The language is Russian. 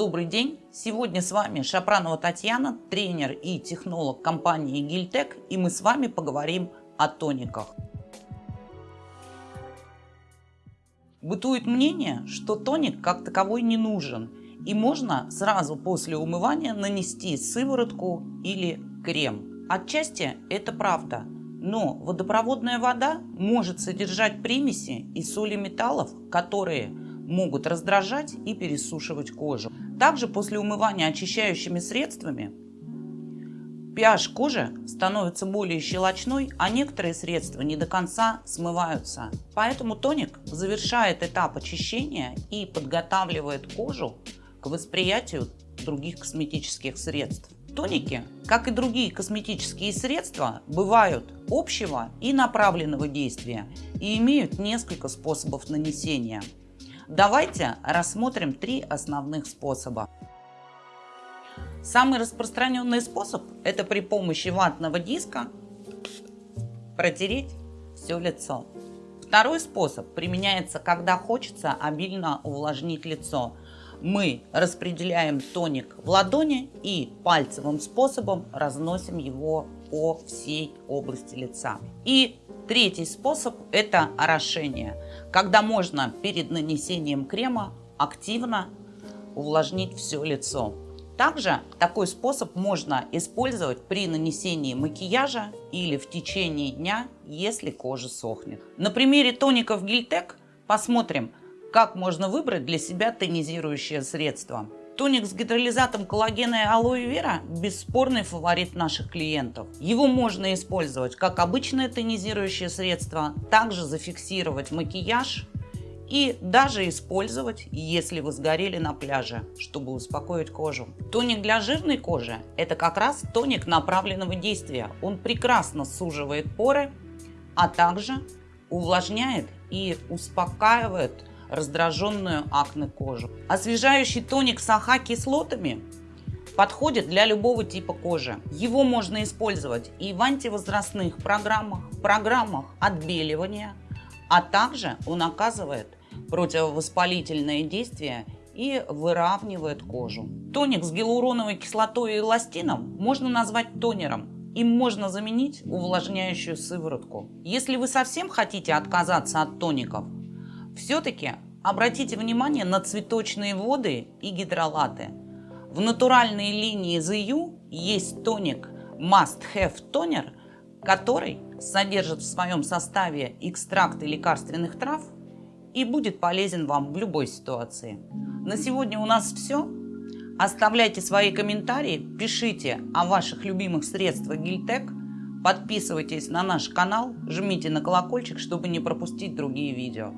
Добрый день! Сегодня с вами Шапранова Татьяна, тренер и технолог компании Гильтек, и мы с вами поговорим о тониках. Бытует мнение, что тоник как таковой не нужен, и можно сразу после умывания нанести сыворотку или крем. Отчасти это правда, но водопроводная вода может содержать примеси и соли металлов, которые могут раздражать и пересушивать кожу. Также после умывания очищающими средствами pH кожи становится более щелочной, а некоторые средства не до конца смываются. Поэтому тоник завершает этап очищения и подготавливает кожу к восприятию других косметических средств. Тоники, как и другие косметические средства, бывают общего и направленного действия и имеют несколько способов нанесения. Давайте рассмотрим три основных способа. Самый распространенный способ – это при помощи ватного диска протереть все лицо. Второй способ применяется, когда хочется обильно увлажнить лицо. Мы распределяем тоник в ладони и пальцевым способом разносим его по всей области лица. И Третий способ – это орошение, когда можно перед нанесением крема активно увлажнить все лицо. Также такой способ можно использовать при нанесении макияжа или в течение дня, если кожа сохнет. На примере тоников Гильтек посмотрим, как можно выбрать для себя тонизирующее средство. Тоник с гидролизатом коллагена и алоэ вера – бесспорный фаворит наших клиентов. Его можно использовать как обычное тонизирующее средство, также зафиксировать макияж и даже использовать, если вы сгорели на пляже, чтобы успокоить кожу. Тоник для жирной кожи – это как раз тоник направленного действия. Он прекрасно суживает поры, а также увлажняет и успокаивает раздраженную акне кожу. Освежающий тоник с АХ-кислотами подходит для любого типа кожи. Его можно использовать и в антивозрастных программах, программах отбеливания, а также он оказывает противовоспалительное действие и выравнивает кожу. Тоник с гиалуроновой кислотой и эластином можно назвать тонером. Им можно заменить увлажняющую сыворотку. Если вы совсем хотите отказаться от тоников, все-таки обратите внимание на цветочные воды и гидролаты. В натуральной линии ZU есть тоник Must Have Toner, который содержит в своем составе экстракты лекарственных трав и будет полезен вам в любой ситуации. На сегодня у нас все. Оставляйте свои комментарии, пишите о ваших любимых средствах Гильтек, подписывайтесь на наш канал, жмите на колокольчик, чтобы не пропустить другие видео.